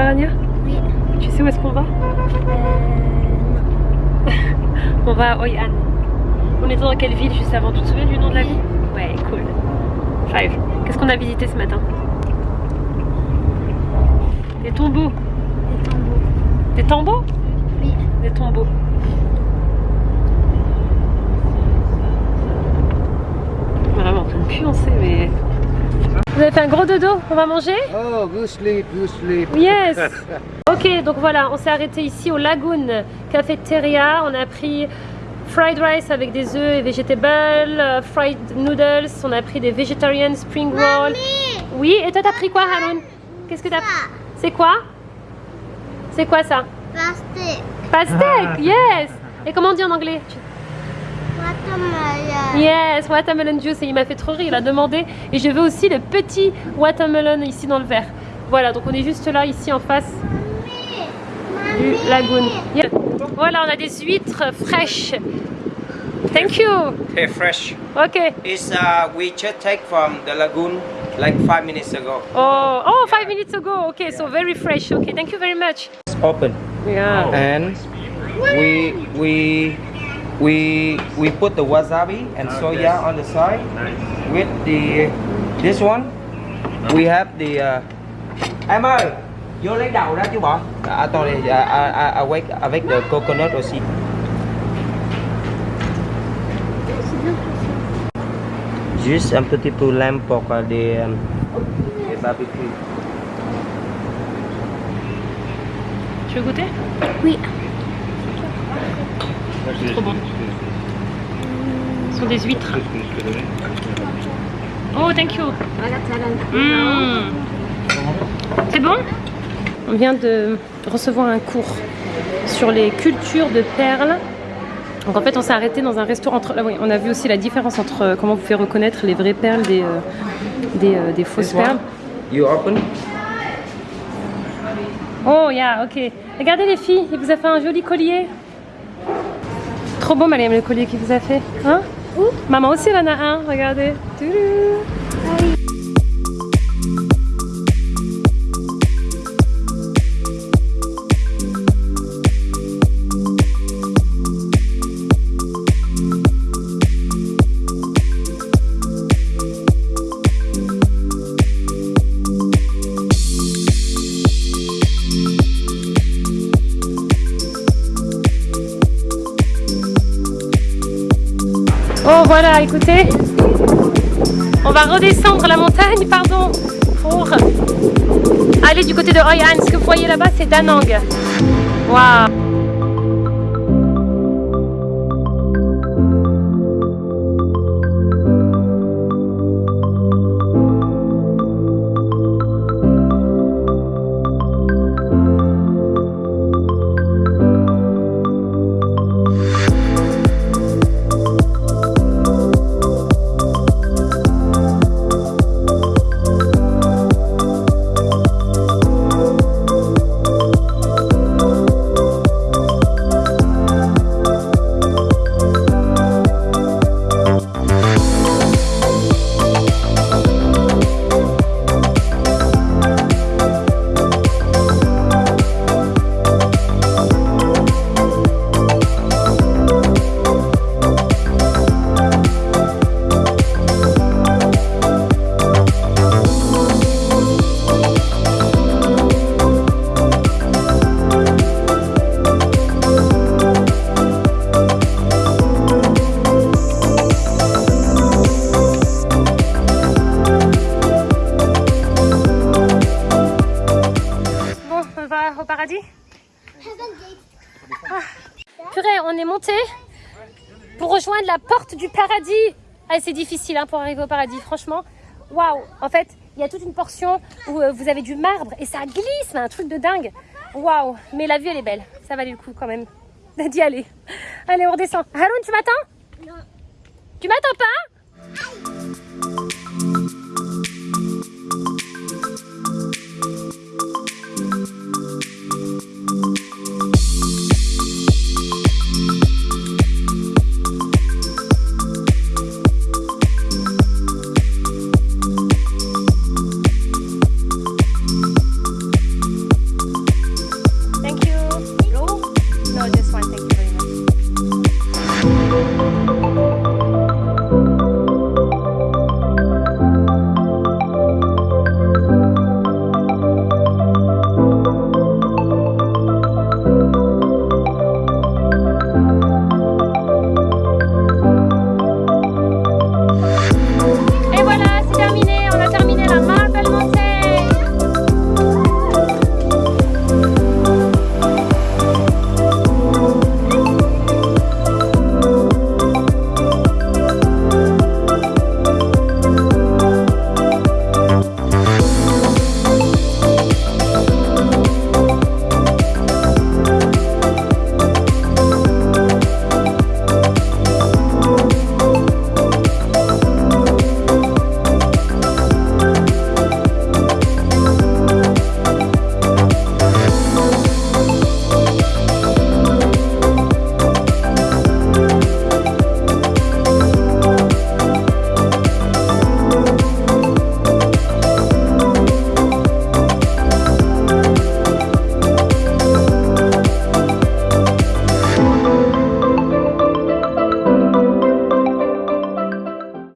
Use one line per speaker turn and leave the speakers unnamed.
va Rania
Oui.
Tu sais où est-ce qu'on va
Euh,
On va à Hoi An. On était dans quelle ville juste avant Tu te souviens du nom de la ville? Ouais, cool. Five. Qu'est-ce qu'on a visité ce matin? Des tombeaux.
les tambours.
Des tombeaux?
Oui.
Des tombeaux. Vraiment, en train de puancer, mais... Vous avez fait un gros dodo On va manger
Oh, good sleep, good sleep.
Yes. Ok, donc voilà, on s'est arrêté ici au Lagoon Cafeteria. On a pris fried rice avec des œufs et vegetables, euh, fried noodles, on a pris des vegetarian spring roll. Oui, et toi t'as pris quoi Haroun? Qu'est-ce que t'as pris? C'est quoi? C'est quoi ça?
Plastic.
Pastèque, yes. Et comment on dit en anglais?
Watermelon.
Yes, watermelon juice. Et il m'a fait trop rire, il a demandé. Et je veux aussi le petit watermelon ici dans le verre. Voilà, donc on est juste là, ici en face du lagoon. Yeah. Voilà, on a des huîtres fraîches. Thank you.
Hey, fresh.
Ok.
It's uh, we just take from the lagoon like five minutes ago.
Oh, oh, five minutes ago. Okay, so very fresh. Okay, thank you very much.
It's open,
Yeah.
and we we we we put the wasabi and soya on the side with the this one. We have the. Uh, em ơi, vô lấy đầu ra chú bọn. À, tôi uh, uh, avec avec the coconut aussi. Juste un petit peu lent pour des, euh, des barbecues.
Tu veux goûter
Oui.
Trop bon. Ce sont des huîtres. Oh, thank you. Mm. C'est bon? On vient de recevoir un cours sur les cultures de perles. Donc en fait, on s'est arrêté dans un restaurant. Entre... ah oui, on a vu aussi la différence entre euh, comment vous pouvez reconnaître les vraies perles des, euh, des, euh, des fausses perles.
You open?
Oh, yeah, ok. Regardez les filles, il vous a fait un joli collier. Trop beau, Mariam, le collier qu'il vous a fait. Hein? Maman aussi, elle en a un, regardez. Toulou. Oh voilà, écoutez, on va redescendre la montagne, pardon, pour aller du côté de Hoi An. Ce que vous voyez là-bas, c'est Danang. Waouh rejoindre la porte du paradis. Ah, c'est difficile hein, pour arriver au paradis, franchement. Waouh En fait, il y a toute une portion où euh, vous avez du marbre et ça glisse, un truc de dingue. Waouh Mais la vue, elle est belle. Ça valait le coup quand même d'y aller. Allez, on redescend. Haroun, tu m'attends?
Non.
Tu m'attends pas?